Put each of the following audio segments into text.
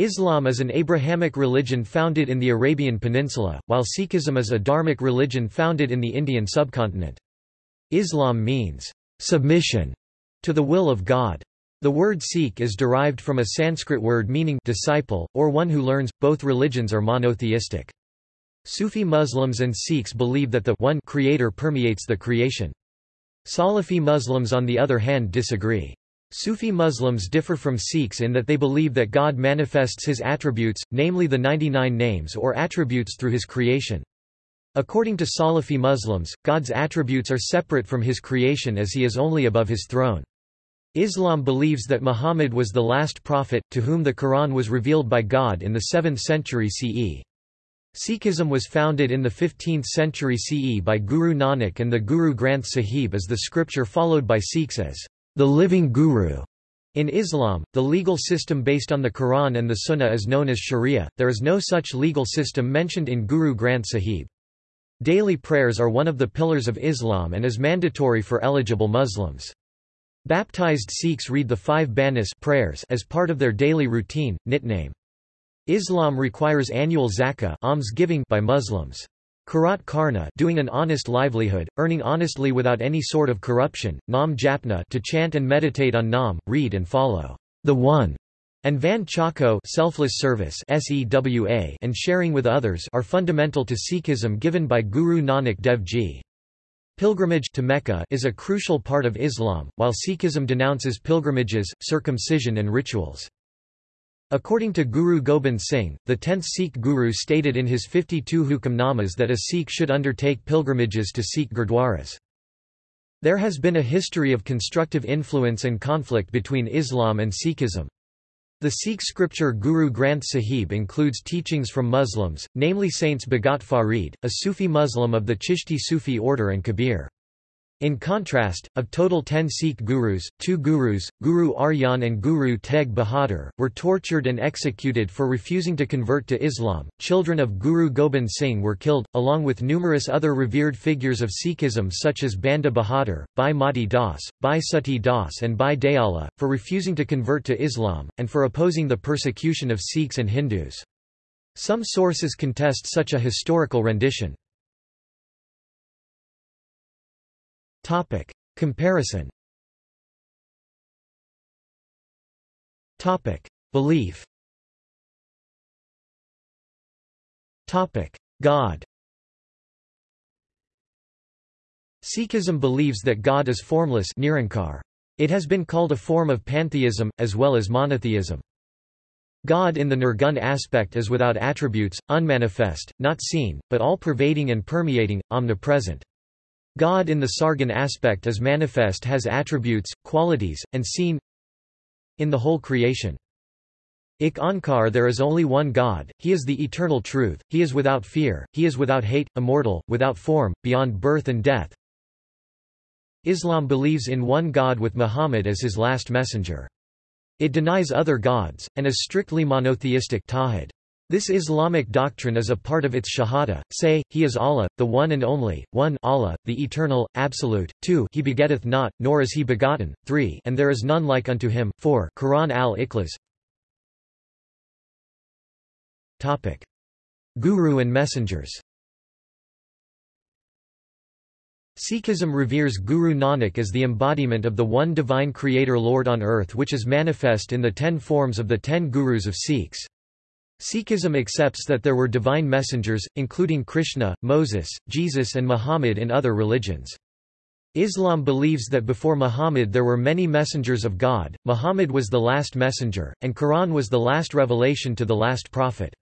Islam is an Abrahamic religion founded in the Arabian Peninsula, while Sikhism is a Dharmic religion founded in the Indian subcontinent. Islam means, submission to the will of God. The word Sikh is derived from a Sanskrit word meaning disciple, or one who learns. Both religions are monotheistic. Sufi Muslims and Sikhs believe that the one creator permeates the creation. Salafi Muslims on the other hand disagree. Sufi Muslims differ from Sikhs in that they believe that God manifests his attributes, namely the 99 names or attributes through his creation. According to Salafi Muslims, God's attributes are separate from his creation as he is only above his throne. Islam believes that Muhammad was the last prophet, to whom the Quran was revealed by God in the 7th century CE. Sikhism was founded in the 15th century CE by Guru Nanak and the Guru Granth Sahib is the scripture followed by Sikhs as the living Guru. In Islam, the legal system based on the Quran and the Sunnah is known as Sharia, there is no such legal system mentioned in Guru Granth Sahib. Daily prayers are one of the pillars of Islam and is mandatory for eligible Muslims. Baptized Sikhs read the five banis prayers as part of their daily routine, Nitnem. Islam requires annual zakah alms giving by Muslims. Karat karna doing an honest livelihood, earning honestly without any sort of corruption, nam japna to chant and meditate on nam, read and follow the One, and van chako selfless service sewa and sharing with others are fundamental to Sikhism given by Guru Nanak Dev Ji. Pilgrimage to Mecca is a crucial part of Islam, while Sikhism denounces pilgrimages, circumcision and rituals. According to Guru Gobind Singh, the 10th Sikh Guru stated in his 52 Hukamnamas that a Sikh should undertake pilgrimages to Sikh gurdwaras. There has been a history of constructive influence and conflict between Islam and Sikhism. The Sikh scripture Guru Granth Sahib includes teachings from Muslims, namely Saints Bhagat Farid, a Sufi Muslim of the Chishti Sufi order and Kabir. In contrast, of total ten Sikh gurus, two gurus, Guru Arjan and Guru Teg Bahadur, were tortured and executed for refusing to convert to Islam. Children of Guru Gobind Singh were killed, along with numerous other revered figures of Sikhism such as Banda Bahadur, Bhai Mati Das, Bhai Sati Das, and Bhai Dayala, for refusing to convert to Islam, and for opposing the persecution of Sikhs and Hindus. Some sources contest such a historical rendition. Topic. Comparison Topic. Belief Topic. God Sikhism believes that God is formless Nirankar. It has been called a form of pantheism, as well as monotheism. God in the Nirgun aspect is without attributes, unmanifest, not seen, but all-pervading and permeating, omnipresent. God in the Sargun aspect is manifest has attributes, qualities, and seen in the whole creation. Ik Onkar there is only one God, He is the eternal truth, He is without fear, He is without hate, immortal, without form, beyond birth and death. Islam believes in one God with Muhammad as his last messenger. It denies other gods, and is strictly monotheistic tawhid. This Islamic doctrine is a part of its Shahada, say, He is Allah, the One and Only, 1 Allah, the Eternal, Absolute, 2 He begetteth not, nor is He begotten, 3 and there is none like unto Him, 4 Quran al-Ikhlas. Guru and messengers. Sikhism reveres Guru Nanak as the embodiment of the one divine creator Lord on earth which is manifest in the ten forms of the ten Gurus of Sikhs. Sikhism accepts that there were divine messengers, including Krishna, Moses, Jesus and Muhammad in other religions. Islam believes that before Muhammad there were many messengers of God, Muhammad was the last messenger, and Quran was the last revelation to the last prophet.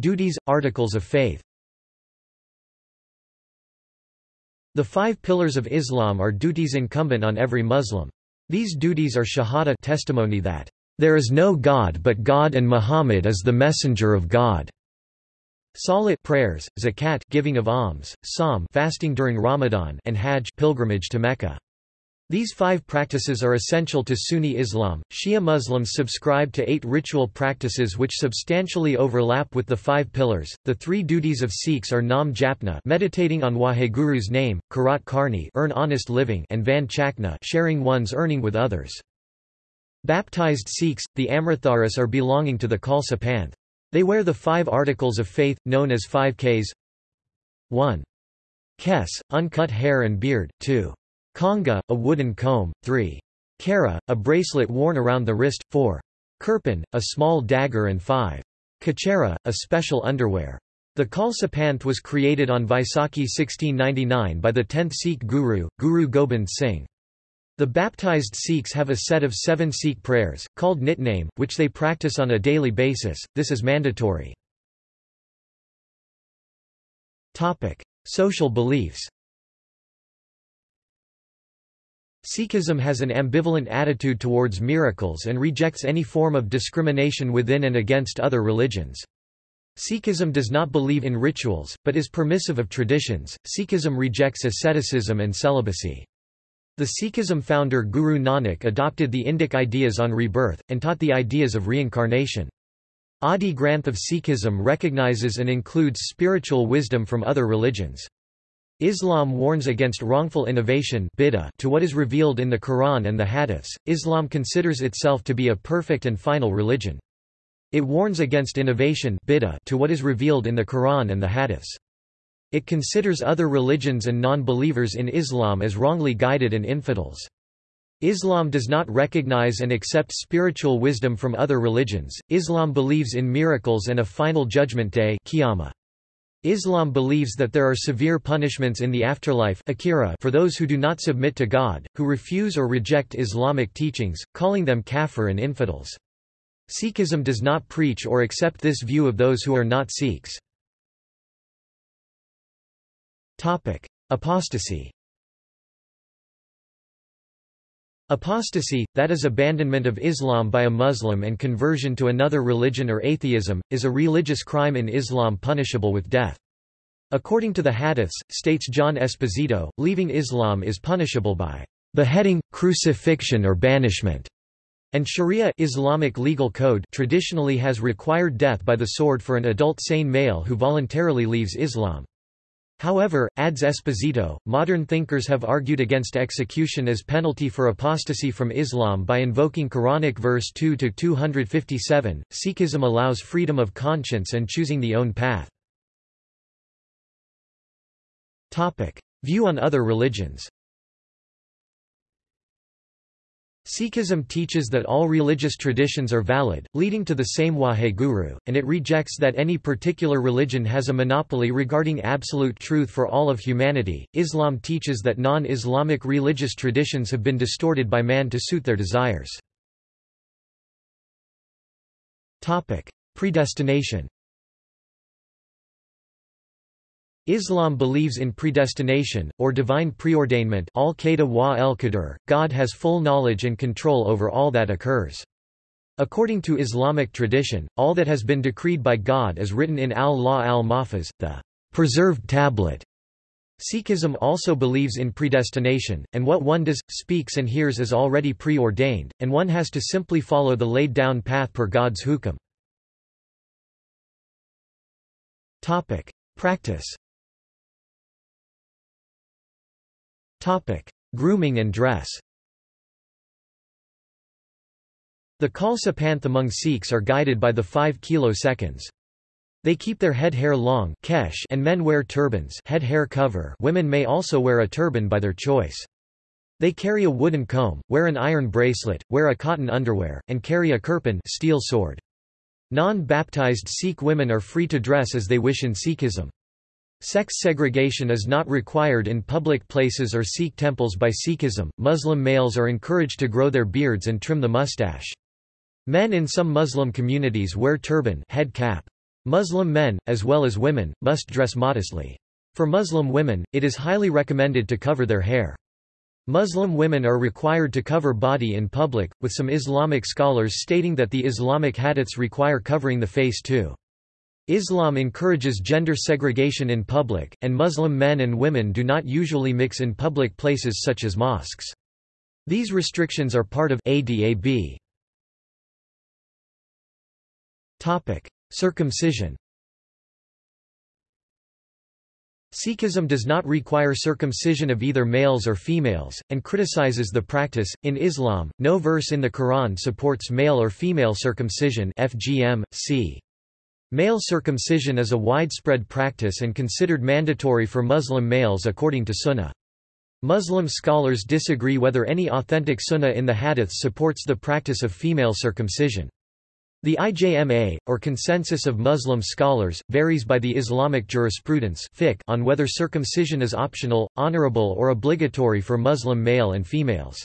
Duties, articles of faith The five pillars of Islam are duties incumbent on every Muslim. These duties are shahada testimony that there is no God but God and Muhammad is the messenger of God. Salat prayers, zakat giving of alms, sawm fasting during Ramadan and hajj pilgrimage to Mecca. These five practices are essential to Sunni Islam. Shia Muslims subscribe to eight ritual practices which substantially overlap with the five pillars. The three duties of Sikhs are Nam Japna, meditating on Waheguru's name, Karat Karni, earn honest living, and Van Chakna, sharing one's earning with others. Baptized Sikhs, the Amritdharis are belonging to the Khalsa Panth. They wear the five articles of faith, known as five Ks 1. Kes, uncut hair and beard, 2. Kanga, a wooden comb, 3. Kara, a bracelet worn around the wrist, 4. Kirpan, a small dagger and 5. Kachera, a special underwear. The Khalsa Panth was created on Vaisakhi 1699 by the 10th Sikh Guru, Guru Gobind Singh. The baptized Sikhs have a set of seven Sikh prayers, called Nitnem, which they practice on a daily basis, this is mandatory. Social beliefs Sikhism has an ambivalent attitude towards miracles and rejects any form of discrimination within and against other religions. Sikhism does not believe in rituals, but is permissive of traditions. Sikhism rejects asceticism and celibacy. The Sikhism founder Guru Nanak adopted the Indic ideas on rebirth, and taught the ideas of reincarnation. Adi Granth of Sikhism recognizes and includes spiritual wisdom from other religions. Islam warns against wrongful innovation to what is revealed in the Quran and the Hadiths. Islam considers itself to be a perfect and final religion. It warns against innovation to what is revealed in the Quran and the Hadiths. It considers other religions and non-believers in Islam as wrongly guided and infidels. Islam does not recognize and accept spiritual wisdom from other religions. Islam believes in miracles and a final judgment day. Islam believes that there are severe punishments in the afterlife for those who do not submit to God, who refuse or reject Islamic teachings, calling them kafir and infidels. Sikhism does not preach or accept this view of those who are not Sikhs. Apostasy Apostasy, that is abandonment of Islam by a Muslim and conversion to another religion or atheism, is a religious crime in Islam punishable with death. According to the Hadiths, states John Esposito, leaving Islam is punishable by beheading, crucifixion or banishment, and Sharia Islamic legal code traditionally has required death by the sword for an adult sane male who voluntarily leaves Islam. However, adds Esposito, modern thinkers have argued against execution as penalty for apostasy from Islam by invoking Quranic verse 2 to 257. Sikhism allows freedom of conscience and choosing the own path. Topic: View on other religions. Sikhism teaches that all religious traditions are valid, leading to the same Waheguru, and it rejects that any particular religion has a monopoly regarding absolute truth for all of humanity. Islam teaches that non Islamic religious traditions have been distorted by man to suit their desires. Predestination Islam believes in predestination, or divine preordainment al wa el God has full knowledge and control over all that occurs. According to Islamic tradition, all that has been decreed by God is written in al-Lawh al-Mahfuz, the preserved tablet. Sikhism also believes in predestination, and what one does, speaks and hears is already preordained, and one has to simply follow the laid-down path per God's hukam. Practice Topic: Grooming and dress. The Khalsa Panth among Sikhs are guided by the 5 kilo seconds. They keep their head hair long kesh and men wear turbans head hair cover women may also wear a turban by their choice. They carry a wooden comb, wear an iron bracelet, wear a cotton underwear, and carry a kirpan steel sword. Non-baptized Sikh women are free to dress as they wish in Sikhism. Sex segregation is not required in public places or Sikh temples by Sikhism. Muslim males are encouraged to grow their beards and trim the mustache. Men in some Muslim communities wear turban head cap. Muslim men, as well as women, must dress modestly. For Muslim women, it is highly recommended to cover their hair. Muslim women are required to cover body in public, with some Islamic scholars stating that the Islamic hadiths require covering the face too. Islam encourages gender segregation in public, and Muslim men and women do not usually mix in public places such as mosques. These restrictions are part of ADAB. Topic: Circumcision. Sikhism does not require circumcision of either males or females, and criticizes the practice. In Islam, no verse in the Quran supports male or female circumcision. FGM, c. Male circumcision is a widespread practice and considered mandatory for Muslim males according to Sunnah. Muslim scholars disagree whether any authentic Sunnah in the Hadith supports the practice of female circumcision. The IJMA, or consensus of Muslim scholars, varies by the Islamic jurisprudence on whether circumcision is optional, honorable or obligatory for Muslim male and females.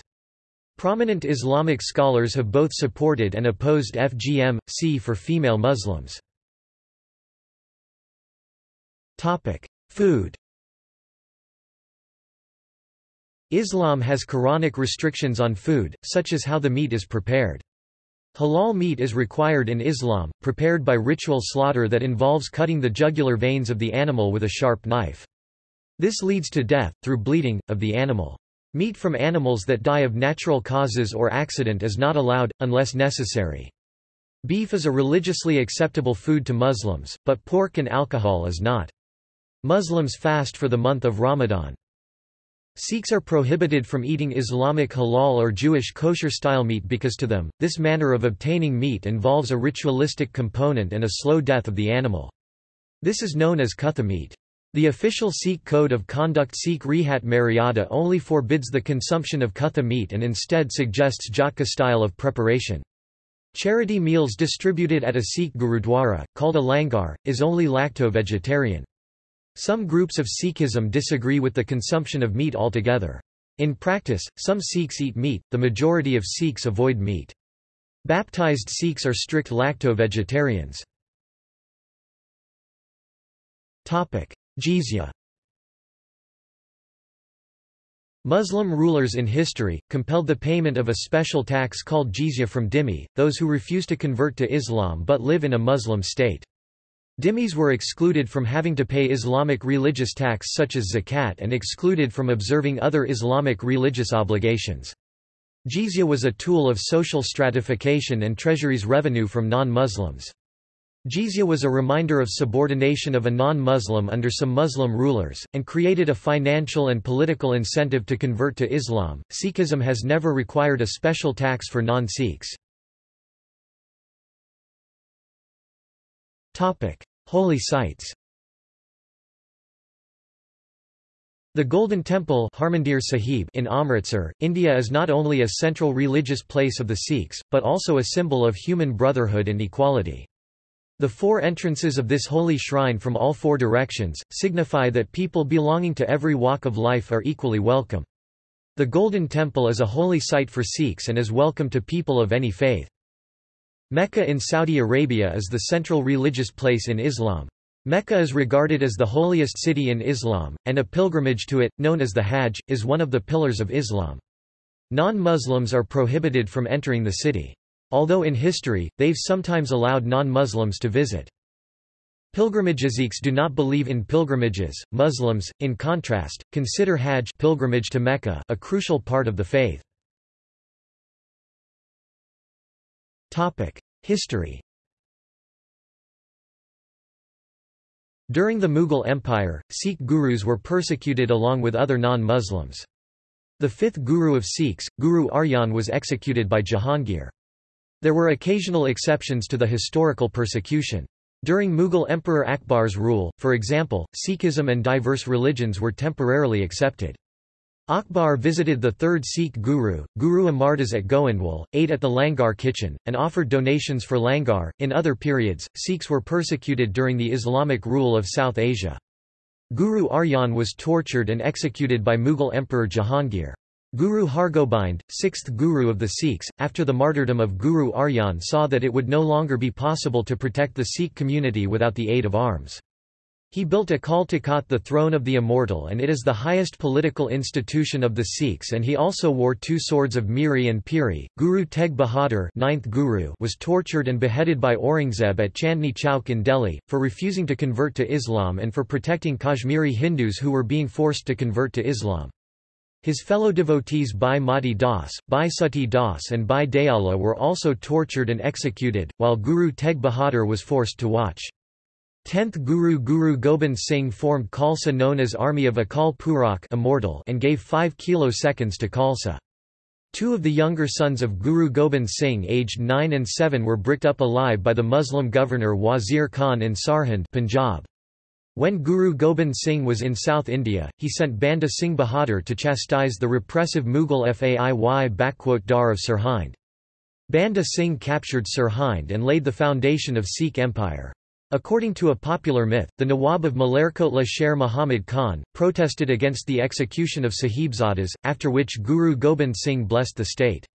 Prominent Islamic scholars have both supported and opposed FGM, C for female Muslims. Food Islam has Quranic restrictions on food, such as how the meat is prepared. Halal meat is required in Islam, prepared by ritual slaughter that involves cutting the jugular veins of the animal with a sharp knife. This leads to death, through bleeding, of the animal. Meat from animals that die of natural causes or accident is not allowed, unless necessary. Beef is a religiously acceptable food to Muslims, but pork and alcohol is not. Muslims fast for the month of Ramadan. Sikhs are prohibited from eating Islamic halal or Jewish kosher-style meat because to them, this manner of obtaining meat involves a ritualistic component and a slow death of the animal. This is known as kutha meat. The official Sikh Code of Conduct Sikh Rehat Maryada only forbids the consumption of kutha meat and instead suggests jhatka style of preparation. Charity meals distributed at a Sikh gurudwara, called a langar, is only lacto-vegetarian. Some groups of Sikhism disagree with the consumption of meat altogether. In practice, some Sikhs eat meat, the majority of Sikhs avoid meat. Baptized Sikhs are strict lacto-vegetarians. Jizya Muslim rulers in history, compelled the payment of a special tax called jizya from dhimmi, those who refuse to convert to Islam but live in a Muslim state. Dhimmis were excluded from having to pay Islamic religious tax such as zakat and excluded from observing other Islamic religious obligations. Jizya was a tool of social stratification and treasury's revenue from non-Muslims. Jizya was a reminder of subordination of a non-Muslim under some Muslim rulers, and created a financial and political incentive to convert to Islam. Sikhism has never required a special tax for non-Sikhs. Topic: Holy sites. The Golden Temple Harmandir Sahib in Amritsar, India is not only a central religious place of the Sikhs, but also a symbol of human brotherhood and equality. The four entrances of this holy shrine from all four directions, signify that people belonging to every walk of life are equally welcome. The Golden Temple is a holy site for Sikhs and is welcome to people of any faith. Mecca in Saudi Arabia is the central religious place in Islam. Mecca is regarded as the holiest city in Islam, and a pilgrimage to it, known as the Hajj, is one of the pillars of Islam. Non-Muslims are prohibited from entering the city. Although in history, they've sometimes allowed non-Muslims to visit. Pilgrimages do not believe in pilgrimages. Muslims, in contrast, consider Hajj pilgrimage to Mecca a crucial part of the faith. History During the Mughal Empire, Sikh gurus were persecuted along with other non-Muslims. The fifth guru of Sikhs, Guru Arjan was executed by Jahangir. There were occasional exceptions to the historical persecution. During Mughal Emperor Akbar's rule, for example, Sikhism and diverse religions were temporarily accepted. Akbar visited the third Sikh guru, Guru Amardas at Goindwal, ate at the Langar kitchen, and offered donations for Langar. In other periods, Sikhs were persecuted during the Islamic rule of South Asia. Guru Arjan was tortured and executed by Mughal Emperor Jahangir. Guru Hargobind, sixth guru of the Sikhs, after the martyrdom of Guru Arjan saw that it would no longer be possible to protect the Sikh community without the aid of arms. He built Akal Takht the throne of the immortal and it is the highest political institution of the Sikhs and he also wore two swords of Miri and Piri. Guru Teg Bahadur ninth Guru was tortured and beheaded by Aurangzeb at Chandni Chowk in Delhi, for refusing to convert to Islam and for protecting Kashmiri Hindus who were being forced to convert to Islam. His fellow devotees Bhai Mati Das, Bhai Sati Das and Bhai Dayala were also tortured and executed, while Guru Teg Bahadur was forced to watch. 10th Guru Guru Gobind Singh formed Khalsa known as Army of Akal Purakh immortal and gave 5 kiloseconds to Khalsa. Two of the younger sons of Guru Gobind Singh aged 9 and 7 were bricked up alive by the Muslim governor Wazir Khan in Sirhind Punjab. When Guru Gobind Singh was in South India, he sent Banda Singh Bahadur to chastise the repressive Mughal Faujdar of Sirhind. Banda Singh captured Sirhind and laid the foundation of Sikh empire. According to a popular myth, the Nawab of Malerkotla Sher Muhammad Khan, protested against the execution of Sahibzadas, after which Guru Gobind Singh blessed the state.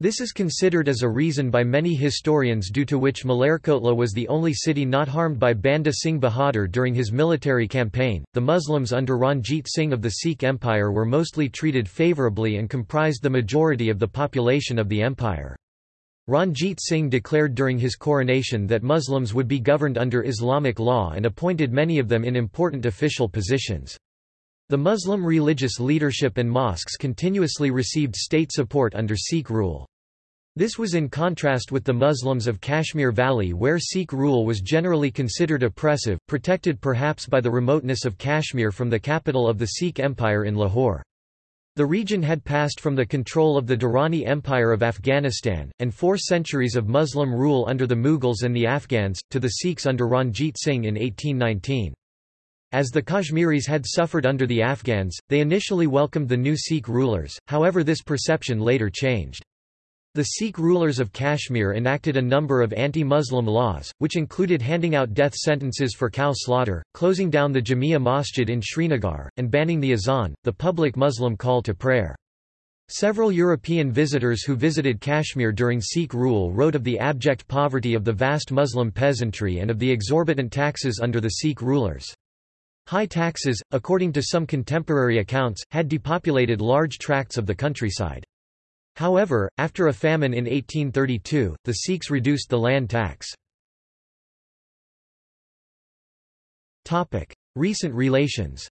This is considered as a reason by many historians due to which Malerkotla was the only city not harmed by Banda Singh Bahadur during his military campaign. The Muslims under Ranjit Singh of the Sikh Empire were mostly treated favourably and comprised the majority of the population of the empire. Ranjit Singh declared during his coronation that Muslims would be governed under Islamic law and appointed many of them in important official positions. The Muslim religious leadership and mosques continuously received state support under Sikh rule. This was in contrast with the Muslims of Kashmir Valley where Sikh rule was generally considered oppressive, protected perhaps by the remoteness of Kashmir from the capital of the Sikh Empire in Lahore. The region had passed from the control of the Durrani Empire of Afghanistan, and four centuries of Muslim rule under the Mughals and the Afghans, to the Sikhs under Ranjit Singh in 1819. As the Kashmiris had suffered under the Afghans, they initially welcomed the new Sikh rulers, however this perception later changed. The Sikh rulers of Kashmir enacted a number of anti-Muslim laws, which included handing out death sentences for cow slaughter, closing down the Jamia Masjid in Srinagar, and banning the azan, the public Muslim call to prayer. Several European visitors who visited Kashmir during Sikh rule wrote of the abject poverty of the vast Muslim peasantry and of the exorbitant taxes under the Sikh rulers. High taxes, according to some contemporary accounts, had depopulated large tracts of the countryside. However, after a famine in 1832, the Sikhs reduced the land tax. Recent relations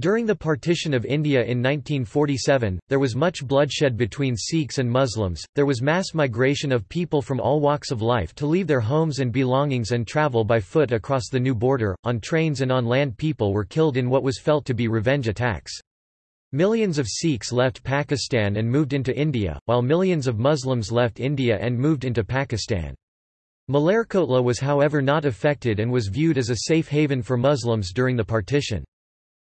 During the partition of India in 1947, there was much bloodshed between Sikhs and Muslims, there was mass migration of people from all walks of life to leave their homes and belongings and travel by foot across the new border, on trains and on land people were killed in what was felt to be revenge attacks. Millions of Sikhs left Pakistan and moved into India, while millions of Muslims left India and moved into Pakistan. Malerkotla was however not affected and was viewed as a safe haven for Muslims during the partition.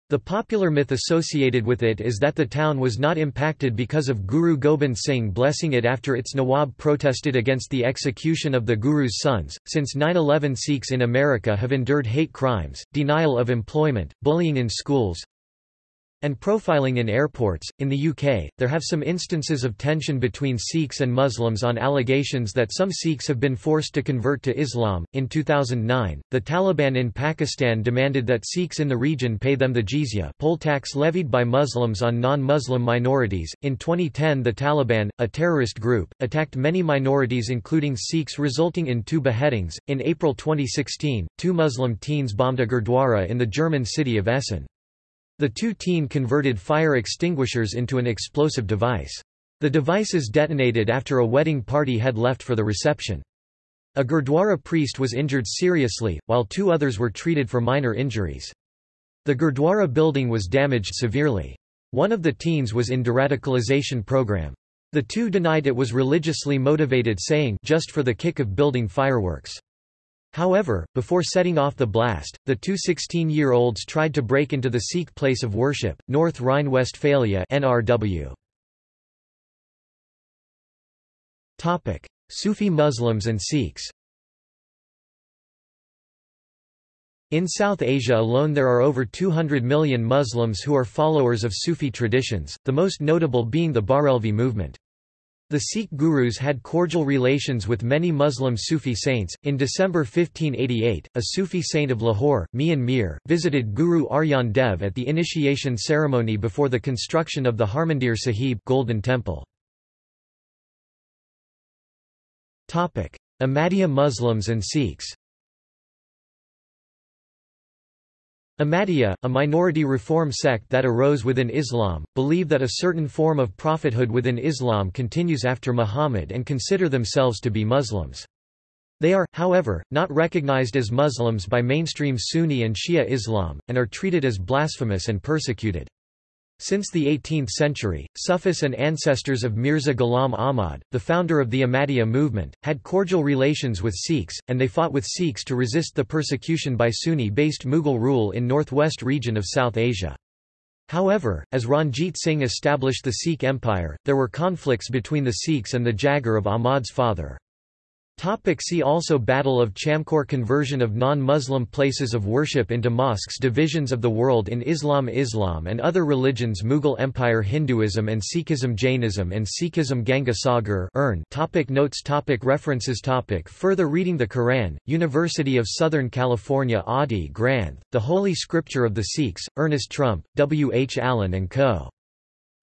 The popular myth associated with it is that the town was not impacted because of Guru Gobind Singh blessing it after its Nawab protested against the execution of the Guru's sons. Since 9 11 Sikhs in America have endured hate crimes, denial of employment, bullying in schools, and profiling in airports. In the UK, there have some instances of tension between Sikhs and Muslims on allegations that some Sikhs have been forced to convert to Islam. In 2009, the Taliban in Pakistan demanded that Sikhs in the region pay them the jizya, poll tax levied by Muslims on non-Muslim minorities. In 2010, the Taliban, a terrorist group, attacked many minorities including Sikhs resulting in two beheadings. In April 2016, two Muslim teens bombed a gurdwara in the German city of Essen. The two teen converted fire extinguishers into an explosive device. The devices detonated after a wedding party had left for the reception. A Gurdwara priest was injured seriously, while two others were treated for minor injuries. The Gurdwara building was damaged severely. One of the teens was in deradicalization program. The two denied it was religiously motivated saying just for the kick of building fireworks. However, before setting off the blast, the two 16-year-olds tried to break into the Sikh place of worship, North Rhine-Westphalia NRW. Topic: Sufi Muslims and Sikhs In South Asia alone there are over 200 million Muslims who are followers of Sufi traditions, the most notable being the Barelvi movement. The Sikh gurus had cordial relations with many Muslim Sufi saints. In December 1588, a Sufi saint of Lahore, Mian Mir, visited Guru Arjan Dev at the initiation ceremony before the construction of the Harmandir Sahib Golden Temple. Topic: Ahmadiyya Muslims and Sikhs. Ahmadiyya, a minority reform sect that arose within Islam, believe that a certain form of prophethood within Islam continues after Muhammad and consider themselves to be Muslims. They are, however, not recognized as Muslims by mainstream Sunni and Shia Islam, and are treated as blasphemous and persecuted. Since the 18th century, Sufis and ancestors of Mirza Ghulam Ahmad, the founder of the Ahmadiyya movement, had cordial relations with Sikhs, and they fought with Sikhs to resist the persecution by Sunni-based Mughal rule in northwest region of South Asia. However, as Ranjit Singh established the Sikh empire, there were conflicts between the Sikhs and the jagir of Ahmad's father. Topic see also Battle of Chamkaur Conversion of non-Muslim places of worship into mosques Divisions of the world in Islam Islam and other religions Mughal Empire Hinduism and Sikhism Jainism and Sikhism Ganga Sagar Urn topic Notes topic References topic Further reading The Quran, University of Southern California Adi Granth, The Holy Scripture of the Sikhs, Ernest Trumpp, W. H. Allen & Co.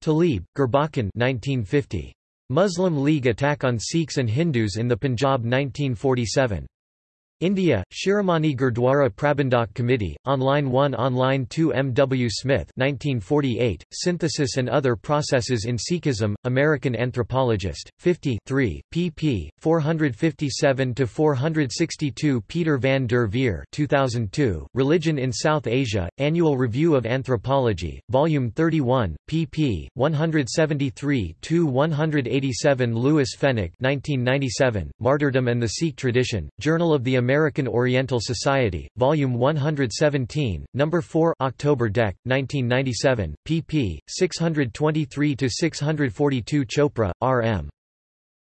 Talib, Gurbachan 1950. Muslim League attack on Sikhs and Hindus in the Punjab 1947. India, Shiromani Gurdwara Prabandhak Committee, Online 1 Online 2 M. W. Smith 1948, Synthesis and Other Processes in Sikhism, American Anthropologist, 50 3, pp. 457–462 Peter van der Veer 2002, Religion in South Asia, Annual Review of Anthropology, Volume 31, pp. 173–187 Louis Fenech 1997, Martyrdom and the Sikh Tradition, Journal of the American American Oriental Society, Volume 117, No. 4 October Dec, 1997, pp. 623–642 Chopra, R.M.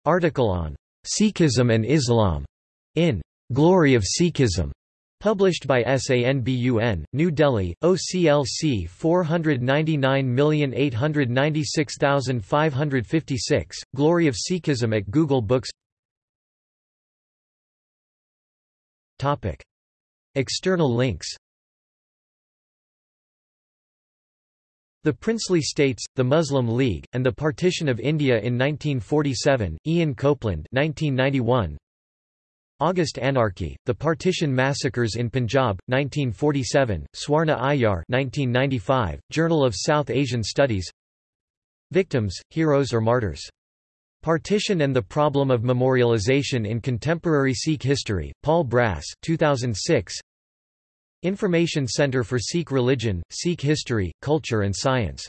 Article on Sikhism and Islam in Glory of Sikhism. Published by SANBUN, New Delhi, OCLC 499896556, Glory of Sikhism at Google Books Topic. External links The Princely States, the Muslim League, and the Partition of India in 1947, Ian Copland 1991. August Anarchy, The Partition Massacres in Punjab, 1947, Swarna Aiyar 1995, Journal of South Asian Studies Victims, Heroes or Martyrs Partition and the Problem of Memorialization in Contemporary Sikh History, Paul Brass 2006. Information Center for Sikh Religion, Sikh History, Culture and Science